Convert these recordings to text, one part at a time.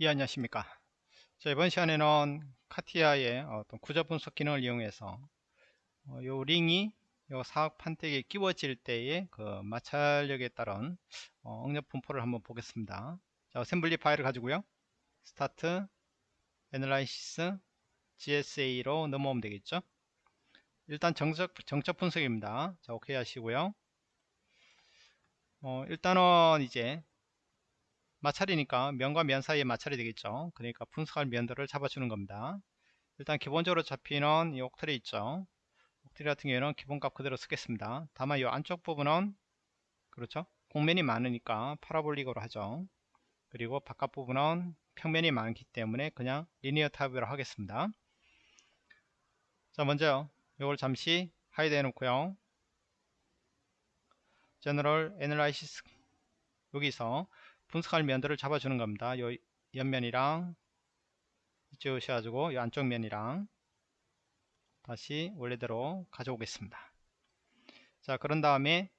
예, 안녕하십니까. 자, 이번 시간에는 CATIA의 어떤 구조 분석 기능을 이용해서 어, 요 링이 요 사각 판때기에 끼워질 때의 그 마찰력에 따른 어, 응력 분포를 한번 보겠습니다. 자, assembly 파일을 가지고요. start, analysis, GSA로 넘어오면 되겠죠. 일단 정적, 정적 분석입니다. 자, 오케이 하시고요. 어, 일단은 이제 마찰이니까 면과 면 사이의 마찰이 되겠죠. 그러니까 분석할 면들을 잡아주는 겁니다. 일단 기본적으로 잡히는 이 octree 있죠. octree 같은 경우에는 기본값 그대로 쓰겠습니다. 다만 이 안쪽 부분은 그렇죠? 공면이 많으니까 parabolic으로 하죠. 그리고 바깥 부분은 평면이 많기 때문에 그냥 linear 타입으로 하겠습니다. 자 먼저 이걸 잠시 hide 해놓고요. general analysis 여기서 분석할 면들을 잡아주는 겁니다. 요 옆면이랑 이쪽 오셔가지고 이 안쪽 면이랑 다시 원래대로 가져오겠습니다. 자 그런 다음에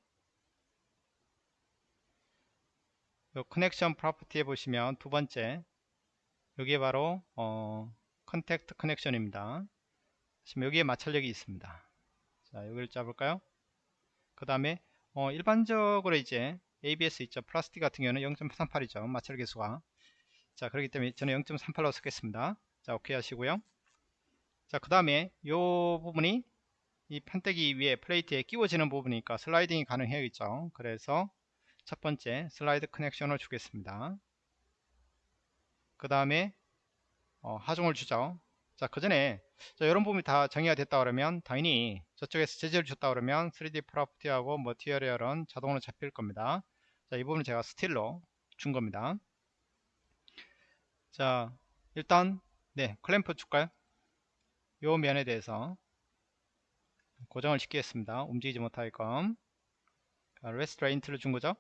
요 connection property에 보시면 두 번째 여기에 바로 어, contact connection입니다. 지금 여기에 마찰력이 있습니다. 자 여기를 잡을까요? 그 다음에 어, 일반적으로 이제 ABS 있죠. 플라스틱 같은 경우는 0.38이죠. 마찰 계수가. 자, 그렇기 때문에 저는 0.38로 쓰겠습니다. 자, 오케이 하시고요. 자, 그 다음에 이 부분이 이 판때기 위에 플레이트에 끼워지는 부분이니까 슬라이딩이 가능해야겠죠. 그래서 첫 번째 슬라이드 커넥션을 주겠습니다. 그 다음에 어, 하중을 주죠. 자, 그 전에 이런 부분이 다 정의가 됐다 그러면 당연히 저쪽에서 재질을 줬다 그러면 3D property하고 material은 자동으로 잡힐 겁니다. 자, 이 부분은 제가 steel로 준 겁니다. 자, 일단 네, 클램프 줄까요? 요 면에 대해서 고정을 시키겠습니다. 움직이지 못하게끔 restraint를 준 거죠.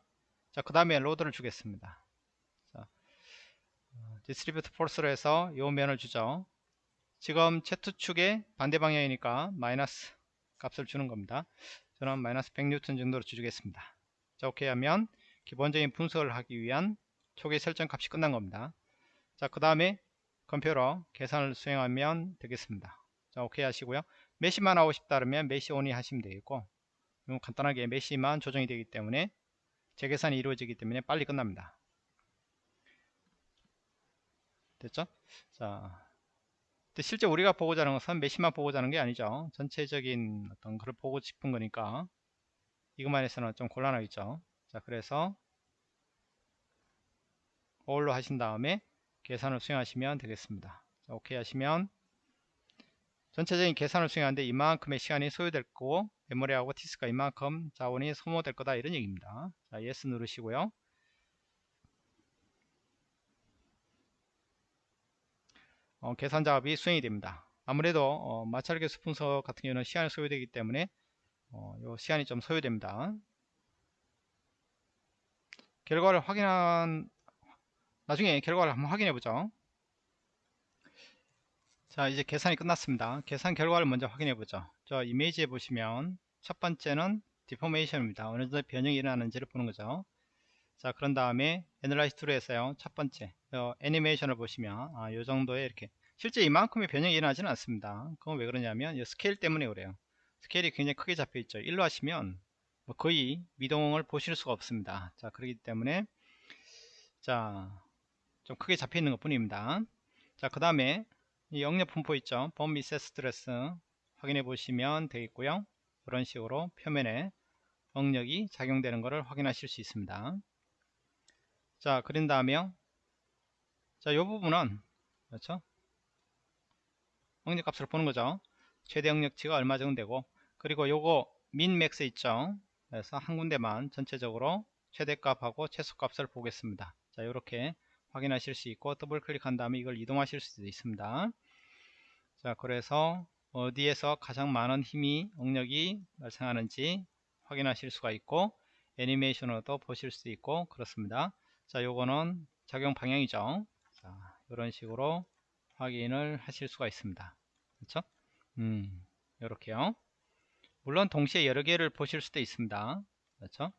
자, 그 다음에 load를 주겠습니다. 자, distribute force로 해서 요 면을 주죠. 지금 Z축의 반대 방향이니까 마이너스 값을 주는 겁니다. 저는 마이너스 100N 정도로 주겠습니다. 자, 오케이 하면 기본적인 분석을 하기 위한 초기 설정 값이 끝난 겁니다. 자, 그 다음에 컴퓨터 계산을 수행하면 되겠습니다. 자, 오케이 하시고요. mesh만 하고 싶다 그러면 mesh only 하시면 되겠고, 간단하게 mesh만 조정이 되기 때문에 재계산이 이루어지기 때문에 빨리 끝납니다. 됐죠? 자, 실제 우리가 보고자 하는 것은 메시만 보고자 하는 게 아니죠. 전체적인 어떤 글을 보고 싶은 거니까 이것만 해서는 좀 곤란하겠죠. 자, 그래서 어울로 하신 다음에 계산을 수행하시면 되겠습니다. 자, 오케이 하시면 전체적인 계산을 수행하는데 이만큼의 시간이 소요될 거고 메모리하고 디스크가 이만큼 자원이 소모될 거다 이런 얘기입니다. 자, yes 누르시고요. 어, 계산 작업이 수행이 됩니다. 아무래도 어, 마찰 계수 분석 같은 경우는 시간이 소요되기 때문에 어, 요 시간이 좀 소요됩니다. 결과를 확인한 나중에 결과를 한번 확인해 보죠. 자 이제 계산이 끝났습니다. 계산 결과를 먼저 확인해 보죠. 저 이미지에 보시면 첫 번째는 deformation입니다. 어느 정도 변형이 일어나는지를 보는 거죠. 자 그런 다음에 analyze tool에서요. 첫 번째. 어, 애니메이션을 보시면 아, 요 정도에 이렇게 실제 이만큼의 변형이 일어나지는 않습니다. 그건 왜 그러냐면 이 스케일 때문에 그래요. 스케일이 굉장히 크게 잡혀 있죠. 1로 하시면 뭐 거의 미동을 보실 수가 없습니다. 자 그렇기 때문에 자 좀 크게 잡혀 있는 것 뿐입니다. 자 그 다음에 이 영역 분포 있죠? Von Mises stress 확인해 보시면 되겠고요. 이런 식으로 표면에 응력이 작용되는 것을 확인하실 수 있습니다 자 그런 다음에요 자, 이 부분은 그렇죠? 응력 값을 보는 거죠. 최대 응력치가 얼마 정도 되고 그리고 요거 min max 있죠. 그래서 한 군데만 전체적으로 최대값하고 최소값을 보겠습니다. 자, 이렇게 확인하실 수 있고 더블 클릭한 다음에 이걸 이동하실 수도 있습니다. 자, 그래서 어디에서 가장 많은 힘이 응력이 발생하는지 확인하실 수가 있고 애니메이션으로도 보실 수 있고 그렇습니다. 자, 요거는 작용 방향이죠. 자, 이런 식으로 확인을 하실 수가 있습니다. 그렇죠? 음, 이렇게요. 물론 동시에 여러 개를 보실 수도 있습니다. 그렇죠?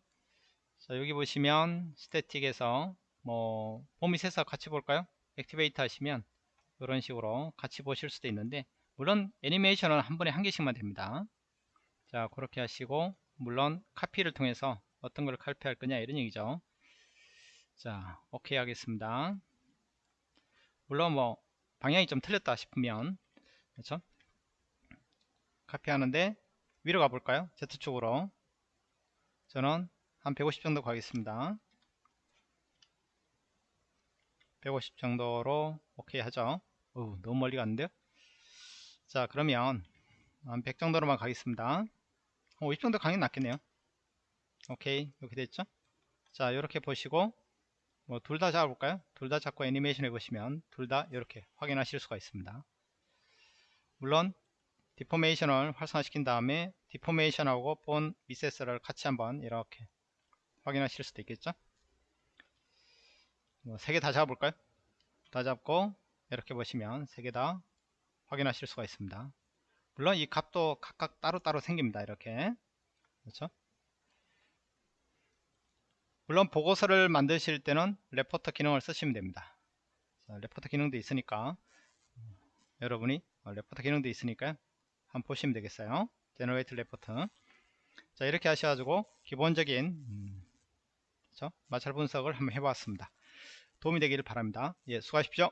자, 여기 보시면 스태틱에서 뭐 봄이 새서 같이 볼까요? 액티베이트 하시면 이런 식으로 같이 보실 수도 있는데 물론 애니메이션은 한 번에 한 개씩만 됩니다 자 그렇게 하시고 물론 카피를 통해서 어떤 걸 카피할 거냐 이런 얘기죠 자 오케이 하겠습니다. 물론 뭐 방향이 좀 틀렸다 싶으면 그렇죠? 카피하는데 위로 가볼까요? Z축으로. 저는 한 150 정도 가겠습니다. 150 정도로 오케이 하죠? 어 너무 멀리 갔는데요? 자 그러면 한 100 정도로만 가겠습니다. 50 정도 가는 게 낫겠네요. 오케이 이렇게 됐죠? 자 이렇게 보시고 뭐 둘 다 잡아볼까요? 둘 다 잡고 애니메이션 해보시면 둘 다 이렇게 확인하실 수가 있습니다. 물론 deformation을 활성화시킨 다음에 deformation하고 Von Mises를 같이 한번 이렇게 확인하실 수도 있겠죠? 뭐 세 개 다 잡아볼까요? 다 잡고 이렇게 보시면 세 개 다 확인하실 수가 있습니다. 물론 이 값도 각각 따로따로 생깁니다 이렇게. 그렇죠 물론 보고서를 만드실 때는 레포터 기능을 쓰시면 됩니다. 자, 레포터 기능도 있으니까. 여러분이 어, 레포터 기능도 있으니까 한번 보시면 되겠어요. generate report 자 이렇게 하셔가지고 기본적인 음? 마찰 분석을 한번 해봤습니다. 도움이 되기를 바랍니다. 예 수고하십시오